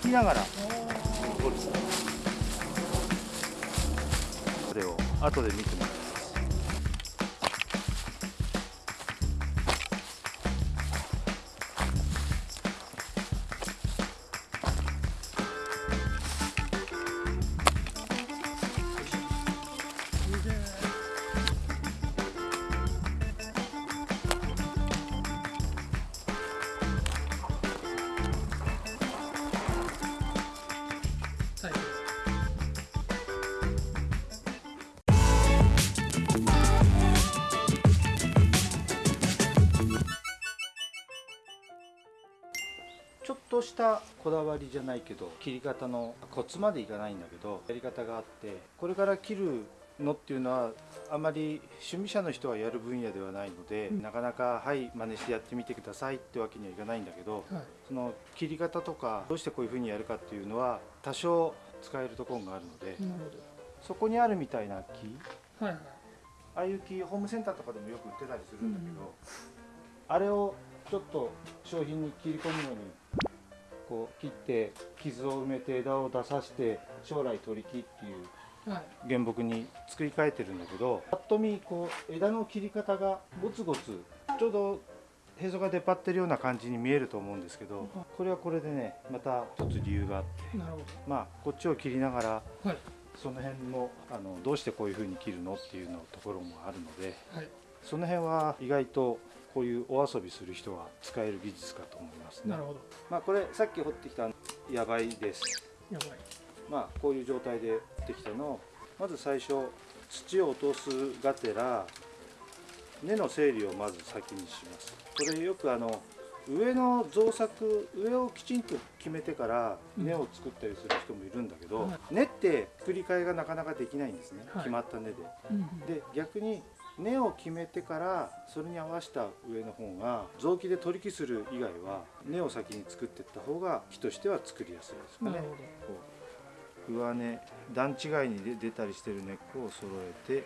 きながら。これを後で見てもらう。としたこだわりじゃないけど切り方のコツまでいかないんだけどやり方があってこれから切るのっていうのはあまり趣味者の人がやる分野ではないので、うん。なかなかはい真似してやってみてくださいってわけにはいかないんだけどはい。その切り方とかどうしてこういうふうにやるかっていうのは多少使えるところがあるのでそこにあるみたいな木はいはい。ああいう木ホームセンターとかでもよく売ってたりするんだけど、あれをちょっと商品に切り込むのにこう切って傷を埋めて枝を出させて将来取り木っていうはい。原木に作り変えてるんだけどぱっと見こう枝の切り方がゴツゴツちょうどへそが出っ張ってるような感じに見えると思うんですけどこれはこれでねまた一つ理由があってまあこっちを切りながらどはい。その辺もあのどうしてこういうふうに切るのっていうのところもあるのではい。その辺は意外とこういうお遊びする人は使える技術かと思いますね。なるほど。まあこれさっき掘ってきたヤバいです。やばいまあこういう状態で掘ってきたのをまず最初土を落とすがてら根の整理をまず先にします。これよくあの上の造作上をきちんと決めてから根を作ったりする人もいるんだけど、はい。根って作り替えがなかなかできないんですね、はい。決まった根で。うんうん。で逆に根を決めてからそれに合わせた上の方が臓器で取り木する以外は根を先に作っていった方が木としては作りやすいですかね。上根段違いに出出たりしてる根っこを揃えて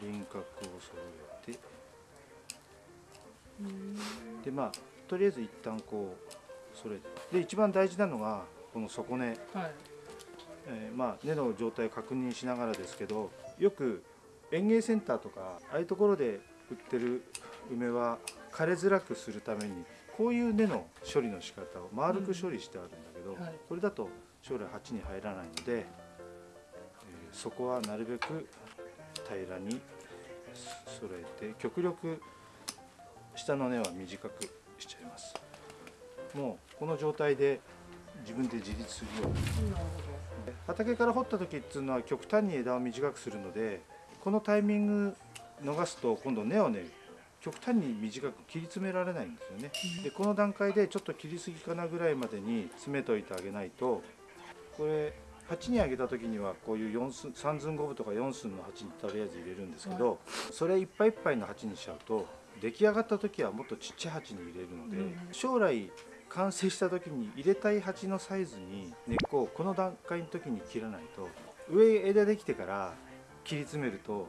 輪郭を揃えて。でまあとりあえず一旦こうそれで一番大事なのがこの底根。はい。えーまあ、根の状態を確認しながらですけどよく園芸センターとかああいうところで売ってる梅は枯れづらくするためにこういう根の処理の仕方を丸く処理してあるんだけど、はい。これだと将来鉢に入らないので、えーそこはなるべく平らに揃えて極力下の根は短くしちゃいます。もうこの状態で自分で自立するように畑から掘った時っていうのは極端に枝を短くするのでこのタイミング逃すと今度根をね極端に短く切り詰められないんですよね。でこの段階でちょっと切りすぎかなぐらいまでに詰めといてあげないとこれ鉢にあげた時にはこういう4寸3寸5分とか4寸の鉢にとりあえず入れるんですけどそれいっぱいいっぱいの鉢にしちゃうと出来上がった時はもっとちっちゃい鉢に入れるのでうん。将来完成した時に入れたい鉢のサイズに根っこをこの段階の時に切らないと上枝できてから切り詰めると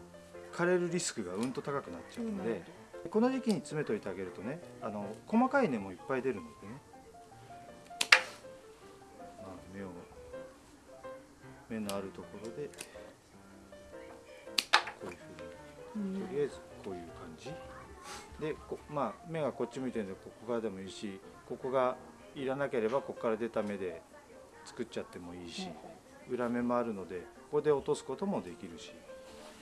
枯れるリスクがうんと高くなっちゃうのでこの時期に詰めといてあげるとねあの細かい根もいっぱい出るのでね、まあ、芽を芽のあるところでこういうふうにとりあえずこういう感じでこまあ目がこっち向いてるんでここからでもいいしここがいらなければここから出た目で作っちゃってもいいし裏目もあるのでここで落とすこともできるし、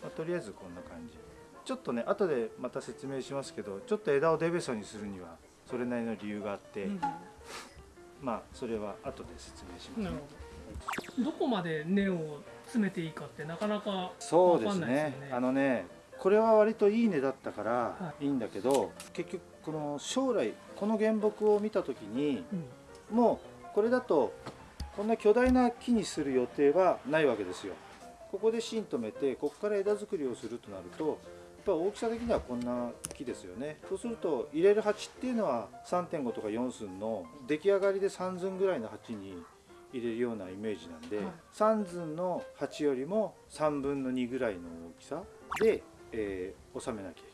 まあとりあえずこんな感じ。ちょっとね後でまた説明しますけどちょっと枝をデベソにするにはそれなりの理由があって、うんまあそれは後で説明します、なるほど。どこまで根を詰めていいかってなかなかそうですわかんないですね。よね。あのねこれは割といい根だったからはい。いいんだけど、結局この将来この原木を見た時にうん。もうこれだとこんな巨大な木にする予定はないわけですよ。ここで芯止めてここから枝作りをするとなるとやっぱ大きさ的にはこんな木ですよね。そうすると入れる鉢っていうのは3.5とか4寸の出来上がりで3寸ぐらいの鉢に入れるようなイメージなんで、はい。3寸の鉢よりも3分の2ぐらいの大きさで、えー収めなきゃいけない。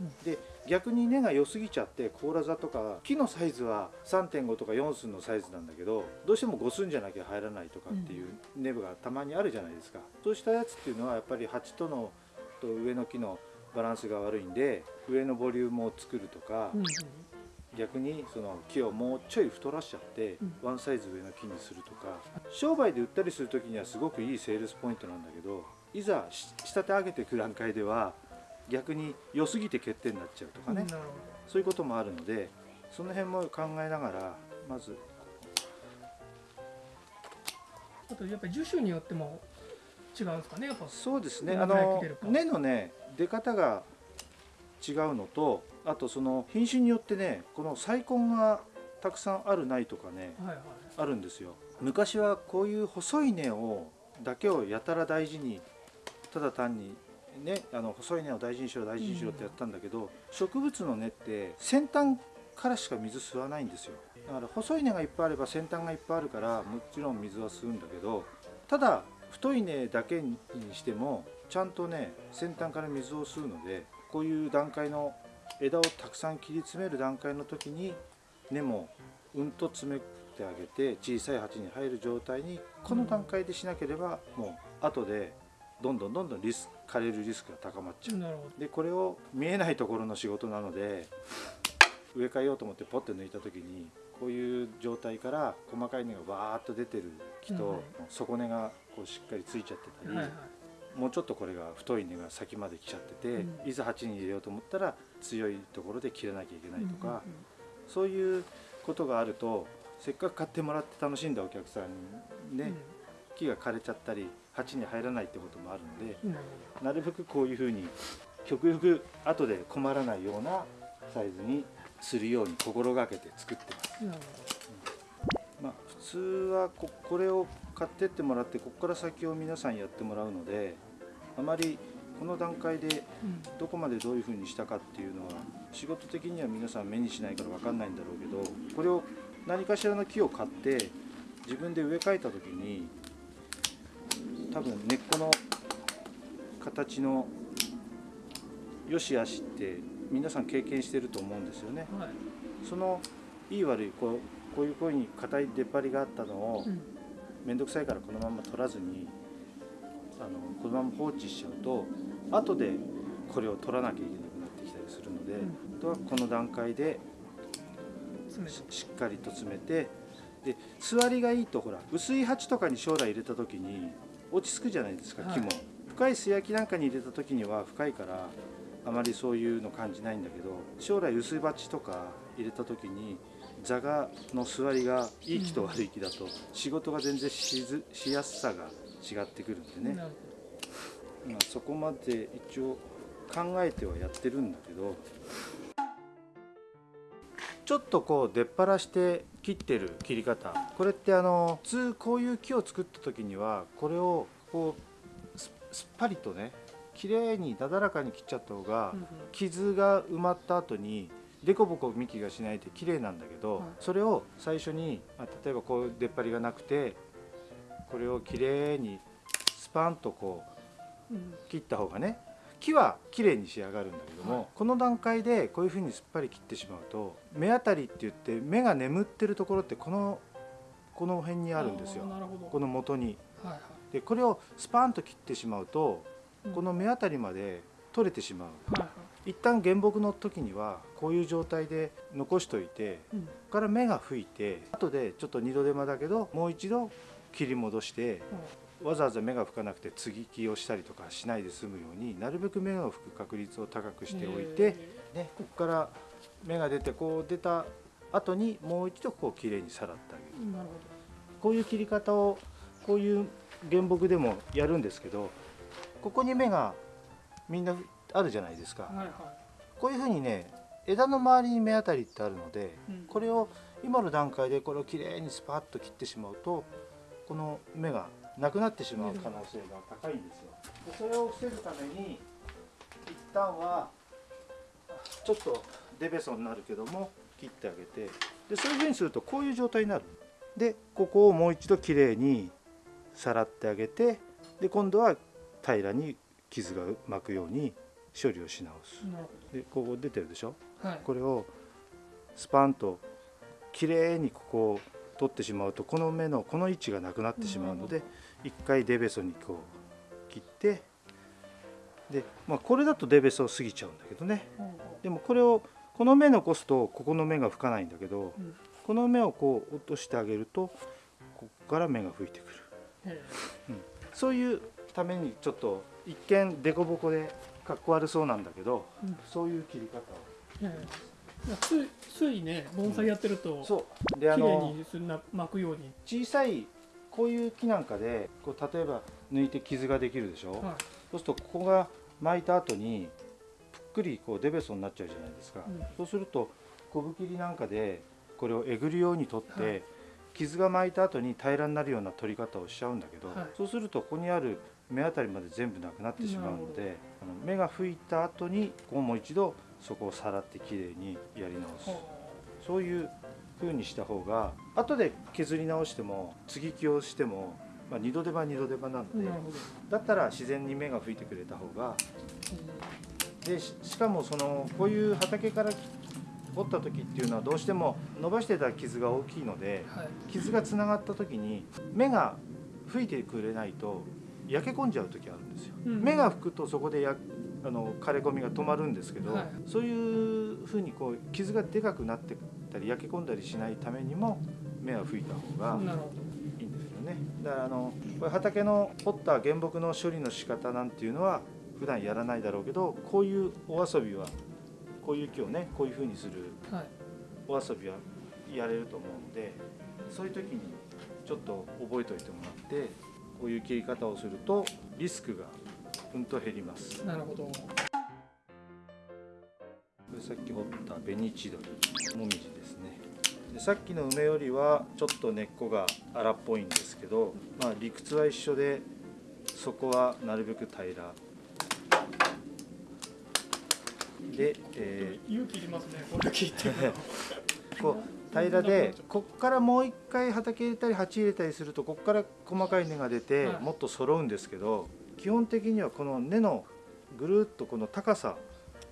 うんで逆に根が良すぎちゃって甲羅座とか木のサイズは3.5とか4寸のサイズなんだけどどうしても5寸じゃなきゃ入らないとかっていう根部がたまにあるじゃないですか。そうしたやつっていうのはやっぱり鉢とのと上の木のバランスが悪いんで上のボリュームを作るとか、うん。逆にその木をもうちょい太らしちゃって、うん。ワンサイズ上の木にするとか商売で売ったりする時にはすごくいいセールスポイントなんだけどいざし仕立て上げていく段階では逆に良すぎて欠点になっちゃうとかね、なるほそういうこともあるのでその辺も考えながらまず。どあとやっぱり樹種によっても違うんですかねやっぱ。そうですね。あの根のね出方が違うのとあとその品種によってねこの細根がたくさんあるないとかねはいはい。あるんですよ。昔はこういう細い根をだけをやたら大事にただ単にねあの細い根を大事にしろ大事にしろってやったんだけど、植物の根って先端からしか水吸わないんですよ。だから細い根がいっぱいあれば先端がいっぱいあるからもちろん水は吸うんだけどただ太い根だけにしてもちゃんとね先端から水を吸うのでこういう段階の枝をたくさん切り詰める段階の時に根もうんと詰めてあげて小さい鉢に入る状態にこの段階でしなければもう後でどんどんどんどんリス枯れるリスクが高まっちゃう。でこれを見えないところの仕事なので植え替えようと思ってポッて抜いた時にこういう状態から細かい根がわーっと出てる木と、うん底根がこうしっかりついちゃってたり、はいはいもうちょっとこれが太い根が先まで来ちゃってて、うん。いざ鉢に入れようと思ったら強いところで切らなきゃいけないとか、うんうんそういうことがあるとせっかく買ってもらって楽しんだお客さんにね、木が枯れちゃったり鉢に入らないってこともあるんでうん。なるべくこういうふうに極力後で困らないようなサイズにするように心がけて作ってます。まあ、普通はここれを買ってってもらってここから先を皆さんやってもらうのであまりこの段階でどこまでどういうふうにしたかっていうのは仕事的には皆さん目にしないから分かんないんだろうけどこれを何かしらの木を買って自分で植え替えた時に多分根っこの形の良し悪しって皆さん経験してると思うんですよね。はい。そのいい悪いこうこういうふうに硬い出っ張りがあったのをうん。面倒くさいからこのまま取らずにあのこのまま放置しちゃうと後でこれを取らなきゃいけなくなってきたりするので、うん。あとはこの段階でしっかりと詰めてで座りがいいとほら薄い鉢とかに将来入れた時に落ち着くじゃないですかはい。木も、深い素焼きなんかに入れた時には深いからあまりそういうの感じないんだけど将来薄い鉢とか入れた時に座がの座りがいい木と悪い木だと仕事が全然しずしやすさが違ってくるんでね、まあ、そこまで一応考えてはやってるんだけどちょっとこう出っ張して切ってる切り方。これってあの普通こういう木を作った時にはこれをこうすすっぱりとね綺麗になだらかに切っちゃった方が傷が埋まった後にデコボコ幹がしないで綺麗なんだけど、はい。それを最初に、まあ、例えばこう出っ張りがなくてこれを綺麗にスパンとこううん。切った方がね木は綺麗に仕上がるんだけども、はい。この段階でこういうふうにすっぱり切ってしまうと目当たりって言って目が眠ってるところってこのこの辺にあるんですよ。この元に。はいはい。でこれをスパンと切ってしまうとうん。この目当たりまで取れてしまう。はいはい。一旦原木の時にはこういう状態で残しといてうん。ここから芽が吹いて後でちょっと二度手間だけどもう一度切り戻してわざわざ芽が吹かなくて接ぎ木をしたりとかしないで済むようになるべく芽が吹く確率を高くしておいて、ね、ここから芽が出てこう出た後にもう一度こうきれいにさらってあげる。こういう切り方をこういう原木でもやるんですけどここに芽がみんなあるじゃないですか。はいはこういうふうにね枝の周りに芽当たりってあるのでいうん。これを今の段階でこれをきれいにスパッと切ってしまうとこの芽がなくなってしまう可能性が高いんですよ。でそれを防ぐために一旦はちょっとデベソになるけども切ってあげてでそういうふうにするとこういう状態になる。でここをもう一度きれいにさらってあげてで今度は平らに傷が巻くように処理をし直すでここ出てるでしょ？はいこれをスパンときれいにここを取ってしまうとこの目のこの位置がなくなってしまうので一回デベソにこう切ってで、まあ、これだとデベソを過ぎちゃうんだけどね。でもこれをこの目残すとここの目が吹かないんだけど、うん。この目をこう落としてあげるとここから目が吹いてくる。うへそういうためにちょっと一見デコボコでかっこ悪そうなんだけど、うん。そういう切り方をついね盆栽やってるとそう。であ綺麗のにすんな巻くように。小さいこういう木なんかでこう例えば抜いて傷ができるでしょ、はい。そうするとここが巻いた後にぷっくりこうデベソになっちゃうじゃないですか、うん。そうすると小ぶ切りなんかでこれをえぐるように取って、はい。傷が巻いた後に平らになるような取り方をしちゃうんだけど、はい。そうするとここにある目あたりまで全部なくなってしまうのであの目が吹いた後にこうもう一度そこをさらってきれいにやり直す。ほそういう風にした方が後で削り直しても継ぎ木をしても、まあ、二度手間二度手間なのでだったら自然に芽が吹いてくれた方がでししかもそのこういう畑から折った時っていうのはどうしても伸ばしてた傷が大きいのではい。傷がつながった時に芽が吹いてくれないと焼け込んじゃう時あるんですよ。うん。芽が吹くとそこでやあの枯れ込みが止まるんですけど、はい。そういうふうにこう傷がでかくなってたり焼け込んだりしないためにも芽は吹いた方がいいんですよね。だからあのこれ畑の掘った原木の処理の仕方なんていうのは普段やらないだろうけどこういうお遊びはこういう木をねこういうふうにするお遊びはやれると思うのでそういう時にちょっと覚えておいてもらってこういう切り方をするとリスクがうんと減ります。こなるほど。れさっき掘った紅千鳥もみじですね。でさっきの梅よりはちょっと根っこが荒っぽいんですけど、まあ、理屈は一緒でそこはなるべく平ら。で、えー勇気いりますねこれ聞いてる こう平らでこっからもう一回畑入れたり鉢入れたりするとこっから細かい根が出てはい。もっと揃うんですけど基本的にはこの根のぐるっとこの高さ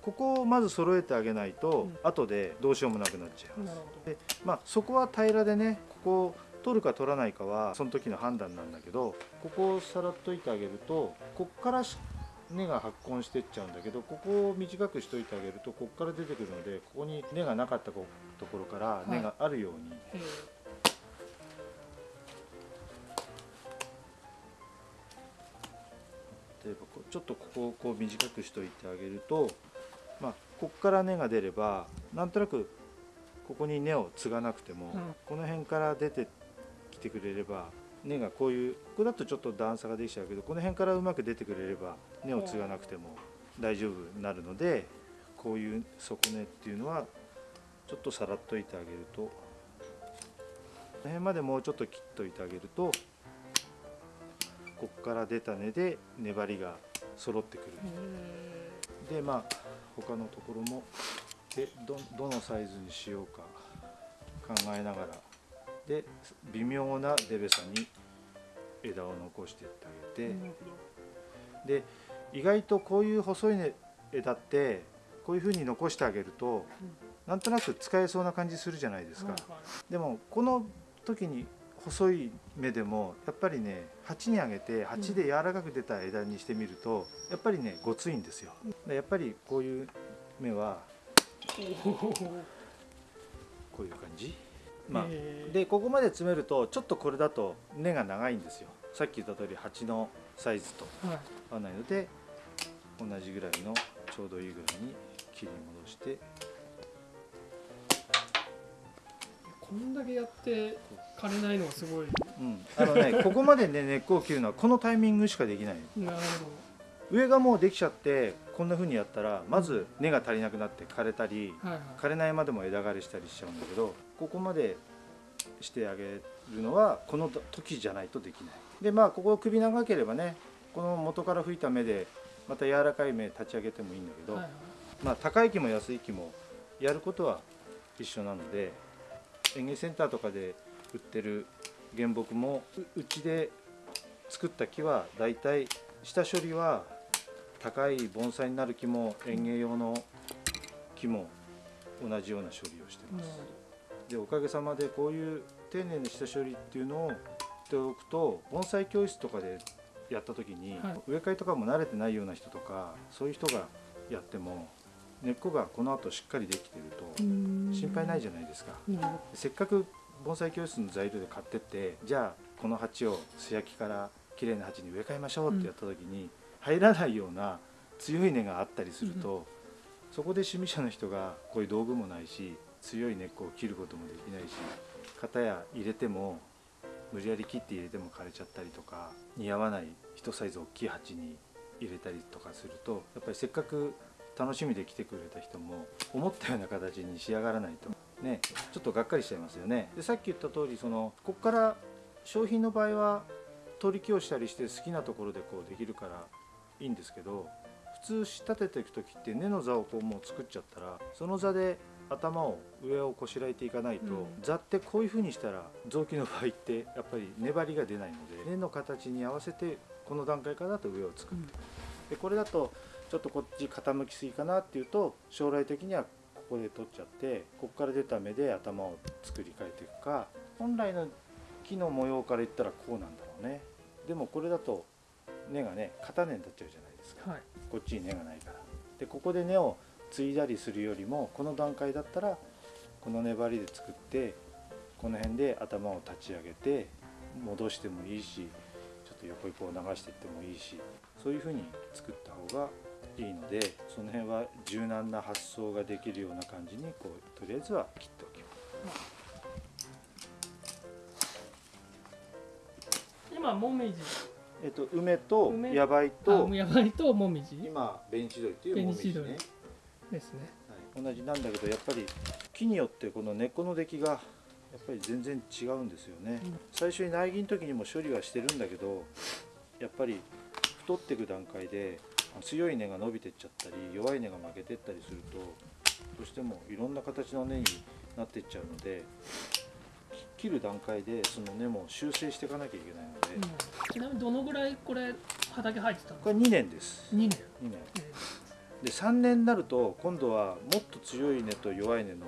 ここをまず揃えてあげないとうん。後でどうしようもなくなっちゃいます。ほでまあそこは平らでねここを取るか取らないかはその時の判断なんだけどここをさらっといてあげるとこっからし根が発根してっちゃうんだけどここを短くしといてあげるとこっから出てくるのでここに根がなかったこところからい。根があるように、どえちょっとここをこう短くしといてあげると、まあ、こっから根が出ればなんとなくここに根を継がなくても、うん。この辺から出てきてくれれば根がこういうここだとちょっと段差ができちゃうけどこの辺からうまく出てくれれば根を継がなくても大丈夫になるのでこういう底根っていうのはちょっとさらっといてあげるとこの辺までもうちょっと切っといてあげるとこっから出た根で粘りが揃ってくる。えでまあ他のところもでどどのサイズにしようか考えながら。で微妙なデベさに枝を残していってあげて、で意外とこういう細い、ね、枝ってこういうふうに残してあげると、なんとなく使えそうな感じするじゃないですか、ほどはいはい。でもこの時に細い芽でもやっぱりね鉢にあげて鉢で柔らかく出た枝にしてみるとやっぱりねごついんですよ。でやっぱりこういう芽はこういう感じ？まあえー。でここまで詰めるとちょっとこれだと根が長いんですよ。さっき言った通り鉢のサイズとはい。合わないので同じぐらいのちょうどいいぐらいに切り戻してこんだけやって枯れないのがすごい。うん。あのね ここまでね根っこを切るのはこのタイミングしかできないなる上がもうできちゃってこんな風にやったらまず根が足りなくなって枯れたりほどはいはい。枯れないまでも枝枯れしたりしちゃうんだけどここまでしてあげるのはこの時じゃないとできない。でまあここ首長ければねこの元から吹いた芽でまた柔らかい芽立ち上げてもいいんだけど、はいはい。まあ高い木も安い木もやることは一緒なので園芸センターとかで売ってる原木もううちで作った木はだいたい下処理は高い盆栽になる木も園芸用の木も同じような処理をしてます。でおかげさまでこういう丁寧な下処理っていうのをしておくと盆栽教室とかでやった時に、はい。植え替えとかも慣れてないような人とかそういう人がやっても根っこがこの後しっかりできてると心配ないじゃないですか。せっかく盆栽教室の材料で買ってってじゃあこの鉢を素焼きから綺麗な鉢に植え替えましょうってやった時に、入らないような強い根があったりすると、そこで趣味者の人がこういう道具もないし強い根っこを切ることもできないし型や入れても無理やり切って入れても枯れちゃったりとか似合わない一サイズ大きい鉢に入れたりとかするとやっぱりせっかく楽しみで来てくれた人も思ったような形に仕上がらないとねちょっとがっかりしちゃいますよね。でさっき言った通りそのここから商品の場合は取り木をしたりして好きなところでこうできるからいいんですけど普通仕立てていく時って根の座をこうもう作っちゃったらその座で頭を上をこしらえていかないと、うん。座ってこういう風にしたら臓器の場合ってやっぱり粘りが出ないので根の形に合わせてこの段階からだと上を作る、でこれだとちょっとこっち傾きすぎかなっていうと将来的にはここで取っちゃってここから出た目で頭を作り変えていくか本来の木の模様から言ったらこうなんだろうね。でもこれだと根がね片根になっちゃうじゃないですか。はい。こっちに根がないから。でここで根を継いだりするよりもこの段階だったらこの粘りで作ってこの辺で頭を立ち上げて戻してもいいしと横にこう流していってもいいしそういうふうに作った方がいいのでその辺は柔軟な発想ができるような感じにこうとりあえずは切っておきます。今もみじえっと、梅と梅ヤバイあとやばいともみじ今ベンチドリというもみじね。ですねはい、同じなんだけどやっぱり木によってこの根っこの出来がやっぱり全然違うんですよね、うん。最初に苗木の時にも処理はしてるんだけどやっぱり太っていく段階で強い根が伸びてっちゃったり弱い根が負けてったりするとどうしてもいろんな形の根になっていっちゃうのでき切る段階でその根も修正していかなきゃいけないので、うん。ちなみにどのぐらいこれ畑入ってたの？これ2年です。2年。2年。えで3年になると今度はもっと強い根と弱い根の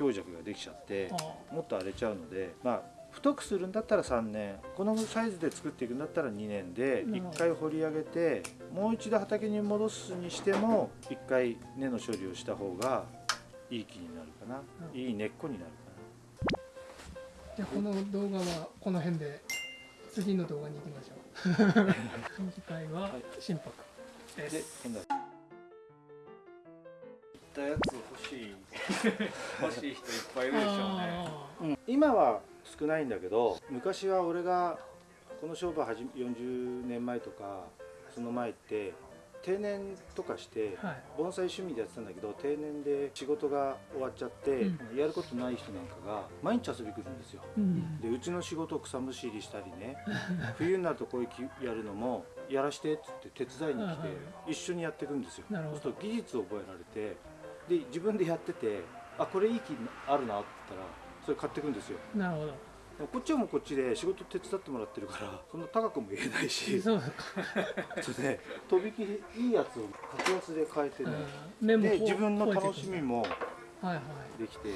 強弱ができちゃってもっと荒れちゃうのでまあ太くするんだったら3年このサイズで作っていくんだったら2年でなるほど。1回掘り上げてもう一度畑に戻すにしても1回根の処理をした方がいい木になるかな。うん。いい根っこになるーじゃあこの動画はこの辺で次の動画に行きましょう。次回ははい。心拍ですしい。欲しい人いっぱいいるでしょうね。あ今は少ないんだけど昔は俺がこの商売始め40年前とかその前って定年とかして盆栽趣味でやってたんだけど定年で仕事が終わっちゃって、うん。やることない人なんかが毎日遊び来るんですよ。うん。でうちの仕事を草むしりしたりね 冬になるとこういう木やるのもやらしてっつって手伝いに来て一緒にやっていくんですよ。そうすると技術を覚えられてで自分でやっててあこれいい木あるなって言ったらそれ買っていくんですよ。なるほど。こっちはもうこっちで仕事手伝ってもらってるからそんな高くも言えないしそうでとびきりいいやつを格安で買えてね。で自分の楽しみもはいはい。できて